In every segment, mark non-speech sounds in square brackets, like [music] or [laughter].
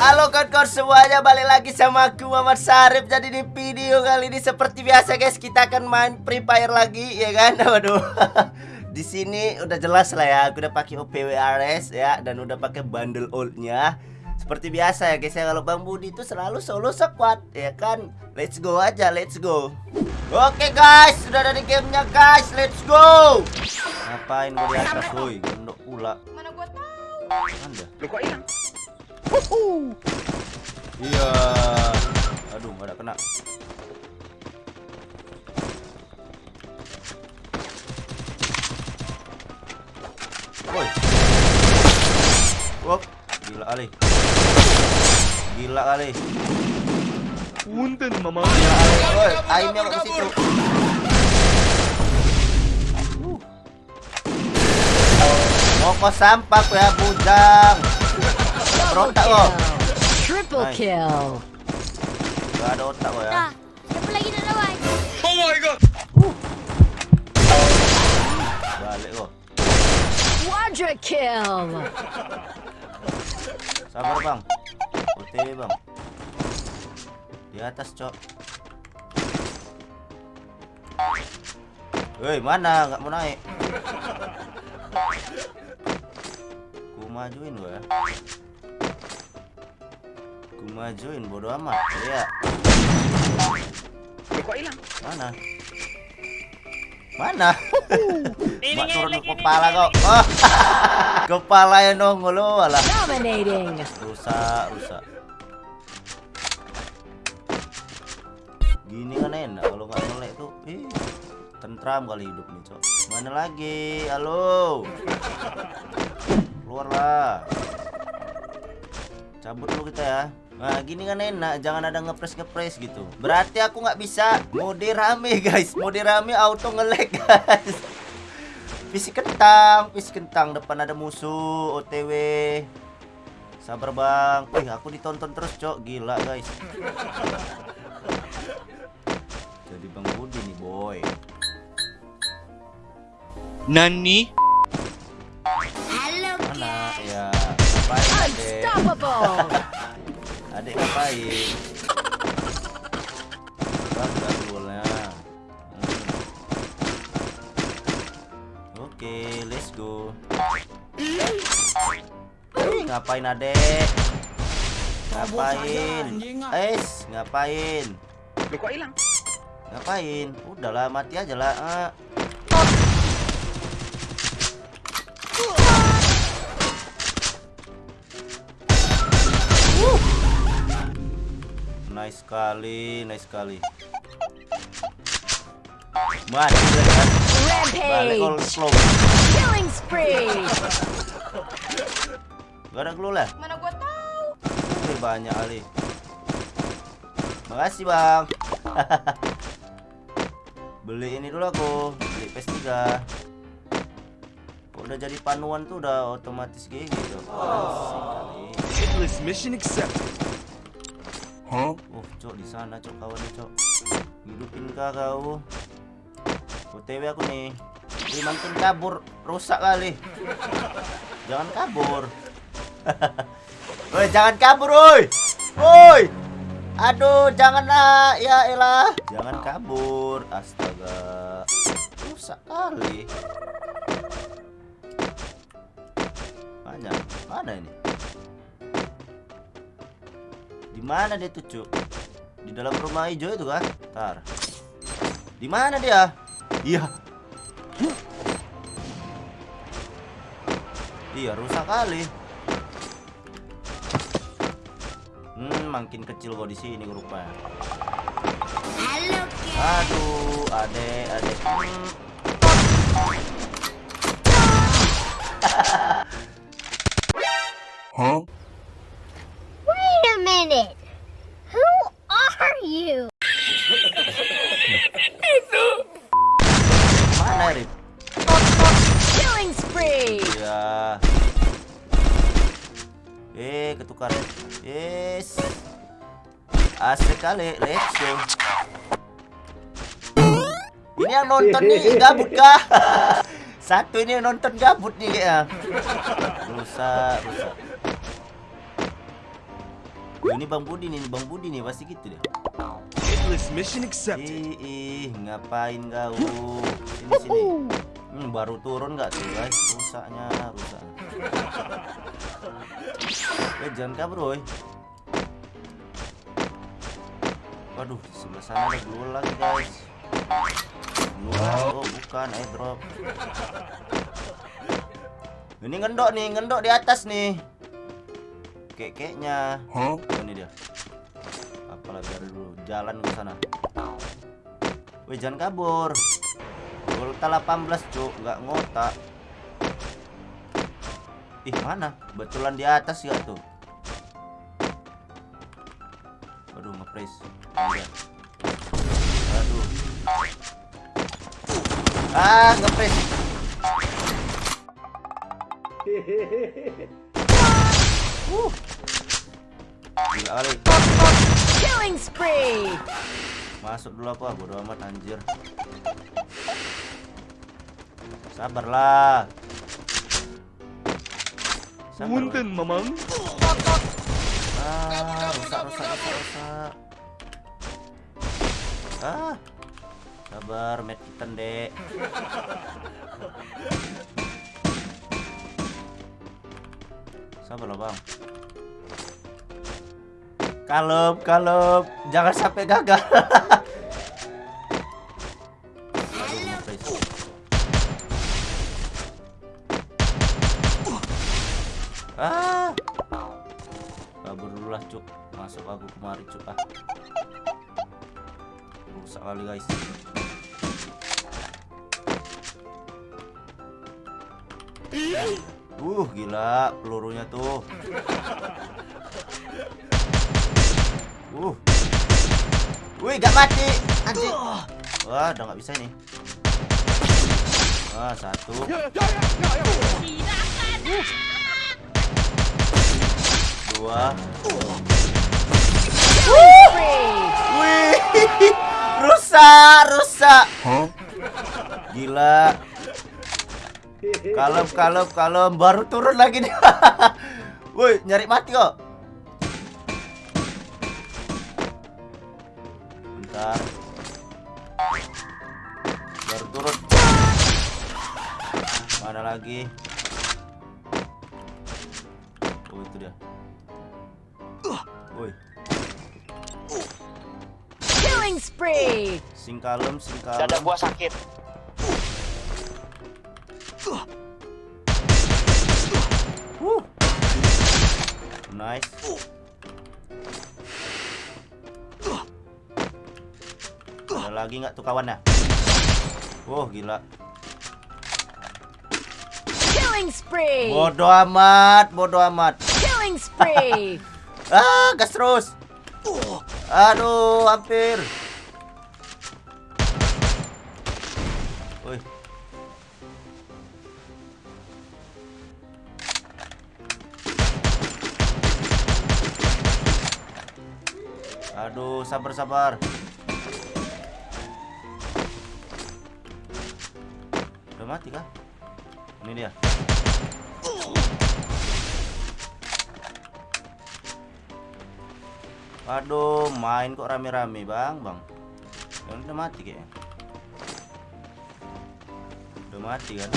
Halo kawan-kawan semuanya balik lagi sama aku Muhammad Sarif. Jadi di video kali ini seperti biasa guys kita akan main Free Fire lagi ya kan? [laughs] Waduh. [laughs] Di sini udah jelas lah ya aku udah pakai OPWRS ya dan udah pakai bundle oldnya. Seperti biasa ya guys ya kalau Bang Budi itu selalu solo squad ya kan? Let's go aja let's go. Oke guys sudah ada di gamenya guys let's go. Ngapain mau di atas woi? Gendok pula. Mana gua tahu. anda Lu kok hilang? Iya. Aduh, nggak ada kena. Woi. Wop, gila kali. Gila kali. Punten mama. Gila kali. Woi, aimnya kok ke situ. Uh. Moko sampah ya bujang. Berontak kok. Triple kill. Gak ada otak kok ya. Siapa lagi nak lawan? Oh my god. Balik kok. Quadra kill. Sabar bang OTW bang Di atas cok Woi mana nggak mau naik Ku majuin gua ya Ku majuin bodo amat Iya Lu kok hilang? mana? Mana? [laughs] Mak turun ke kepala kok. oh. [laughs] Kepala yang nongol lo alah. Dominating. rusak rusak. Gini kan enak kalau nggak melek tuh. Ih tentram kali hidup nih cok. Mana lagi? Halo. Keluarlah. Cabut dulu kita ya Nah gini kan enak, jangan ada ngepres ngepres gitu. Berarti aku nggak bisa mode rame [laughs] guys, mode rame auto ngelag [laughs] guys. Fisik kentang, fisik kentang depan ada musuh, OTW. Sabar bang, wih aku ditonton terus cok, gila guys. Jadi bang Budi nih boy. Nani? Halo, Mana ya? Unstoppable. Adek ngapain? Bangga golnya. Hmm. Oke, let's go. Ngapain adek? Ngapain? Es, ngapain? Lu kok hilang? Ngapain? Udahlah, mati aja lah. Ah. Nice sekali, nice sekali. Mati kan? Balik all Rampage. slow. Killing spree. Gak ada glue lah. mana gua tahu. Wih, banyak kali. Makasih bang. [laughs] Beli ini dulu aku. Beli PS3. Kok udah jadi panuan tuh udah otomatis kayak gitu. Kali. Hitless mission accepted. Huh? Cok di sana cok kawannya cok. Hidupin kah kau? OTW aku nih. Wih, makin kabur, rusak kali. Jangan kabur. [laughs] Woi, jangan kabur, woi. Woi. Aduh, janganlah. Ya elah. Jangan kabur. Astaga. Rusak kali. Mana? Mana ini? Di mana dia tuh, Cuk? Di dalam rumah hijau itu kah? Tar. Di mana dia? Iya. Iya, rusak kali. Hmm, makin kecil kok di sini rupanya. Halo, Aduh, adek, adek. Eh, ketukar. Yes. Asik kali. Let's go. Ini yang nonton nih [laughs] gabut kah? [laughs] Satu ini yang nonton gabut nih ya. Rusak, rusak. Oh, ini Bang Budi nih, Bang Budi nih pasti gitu deh. Hitless mission accepted. Ih, ih, ngapain kau? Sini sini. Hmm, baru turun nggak tuh guys? Rusaknya, rusak. Eh, jangan kabur. Waduh, sebelah sana ada blue lagi guys. Blue oh bukan airdrop. Ini ngendok nih, ngendok di atas nih. Kek-keknya. Huh? Oh, ini dia. Apalah biar dulu jalan ke sana. Wih, jangan kabur. Volta 18, Cuk, nggak ngotak. Ih, mana? Betulan di atas ya tuh. Aduh, ngepres. Aduh. Ah, ngepres. Uh. Gila kali. Killing spree. Masuk dulu ah, bodo amat anjir. Sabarlah. Sabar. Punten, Mamang. Ah, rusak, rusak, rusak, rusak. Ah. Sabar, met kita, Dek. Sabarlah, Bang. Kalem, kalem. Jangan sampai gagal. [laughs] Uh, gila pelurunya tuh. Uh. Wih, gak mati. Anjing. Wah, udah nggak bisa ini. Wah, satu. Dua. Spree. Wih, [laughs] rusak, rusak. Huh? Gila. Kalem, kalem, kalem. Baru turun lagi nih. [laughs] Woi, nyari mati kok. Bentar. Baru turun. Mana lagi? Oh, itu dia. Woi, Killing spree. sing kalem, sing kalem. Dada gua sakit. Nice. Ada lagi nggak tuh kawannya? Wah gila. Killing spree. Bodoh amat, bodoh amat. Killing spree. [laughs] Ah, gas terus. Aduh, hampir. Woi. Aduh, sabar sabar. Udah mati kah? Ini dia. Aduh, main kok rame-rame, Bang, Bang. Ya udah mati kayaknya. Udah mati kan?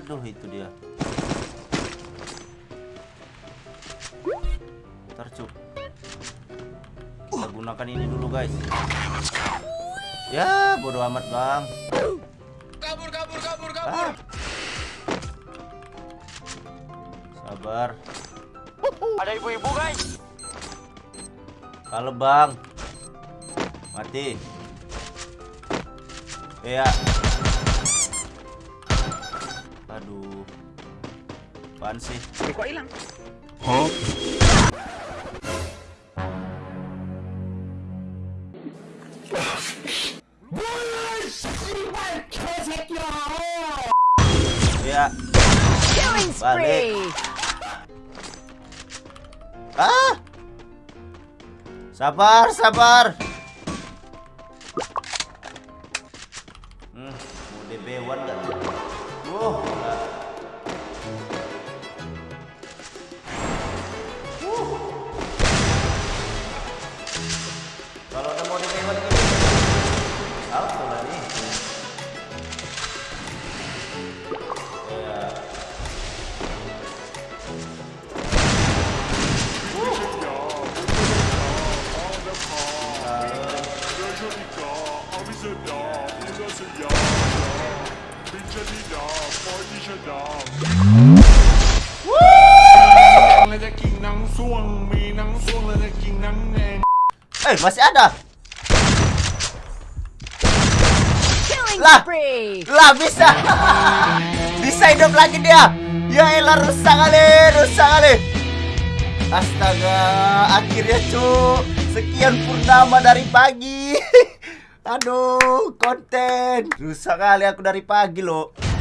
Aduh, itu dia. Ntar cuk. Kita gunakan ini dulu, guys. Ya, bodo amat, Bang. Kabur, kabur, kabur, Ah. Sabar. Ada ibu-ibu guys. Kalau bang Mati Iya Aduh Apaan sih Kok hilang? Huh? Spree. Ah Sabar sabar Eh, masih ada. Lah. Lah bisa. [laughs] bisa hidup lagi dia. Ya elah rusak kali, rusak kali. Astaga, akhirnya cu. Sekian purnama dari pagi. [laughs] Aduh, konten. Rusak kali aku dari pagi loh.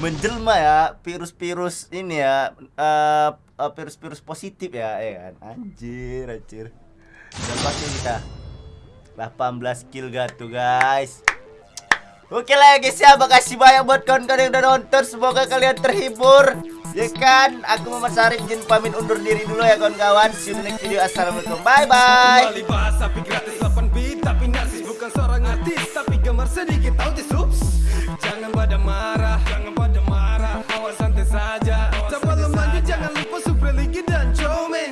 Menjelma ya virus-virus ini ya eh, virus-virus positif ya, ya kan. Anjir, anjir. Berapa kill kita? 18 kill gak tuh guys. Oke lah ya guys ya. Makasih banyak buat kawan-kawan yang udah nonton. Semoga kalian terhibur. Ya kan? Aku Muhammad Sarif Jin pamit undur diri dulu ya kawan-kawan. See you next video. Assalamualaikum. Bye bye